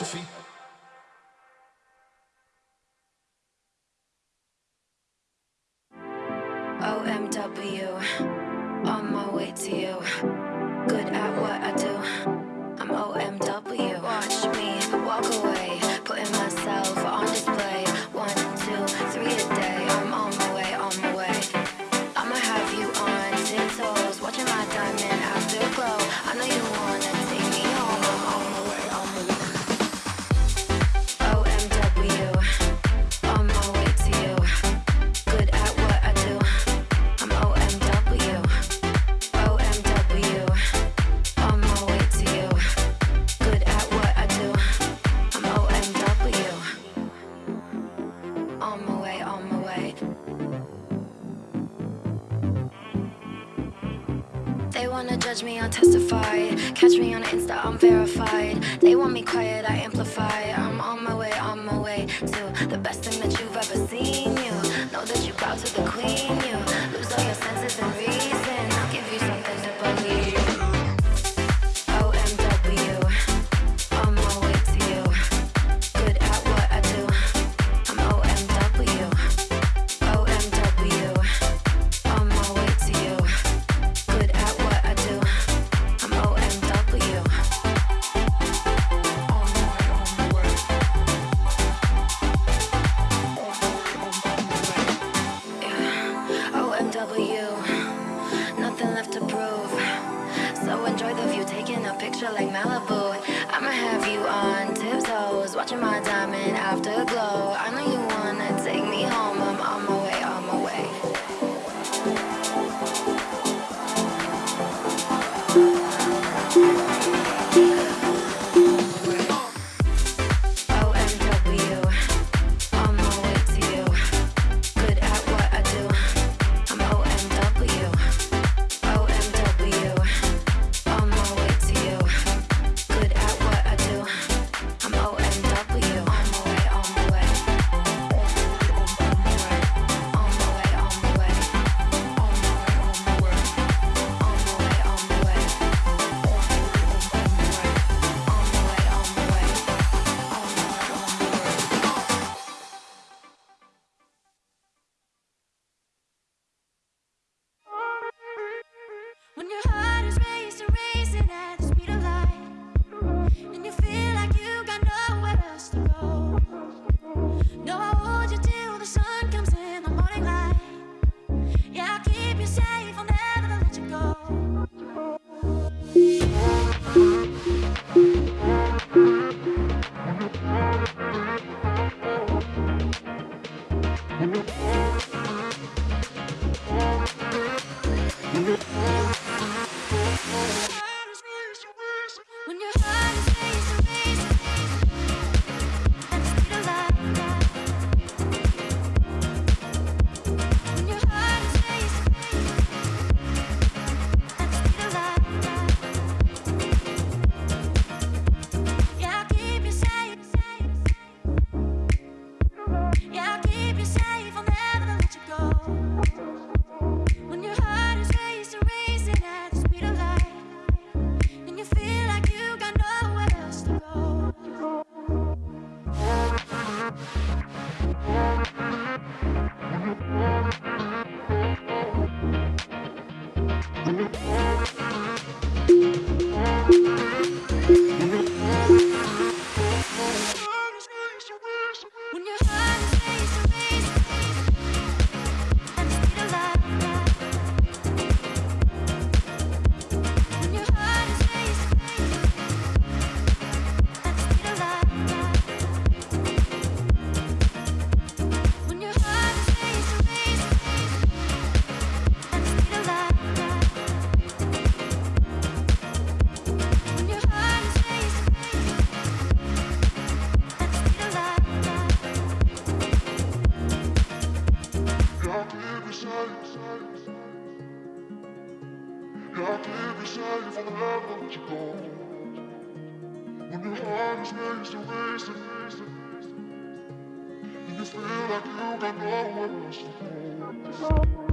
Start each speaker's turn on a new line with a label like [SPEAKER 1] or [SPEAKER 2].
[SPEAKER 1] nosso fim. They wanna judge me, I testify. Catch me on Insta, I'm verified. They want me quiet, I amplify. I'm on my way, on my way To the best watching my diamond afterglow.
[SPEAKER 2] When your heart is racing, racing at never. When your heart is racing, racing, racing, and you feel like you got nowhere
[SPEAKER 3] to go.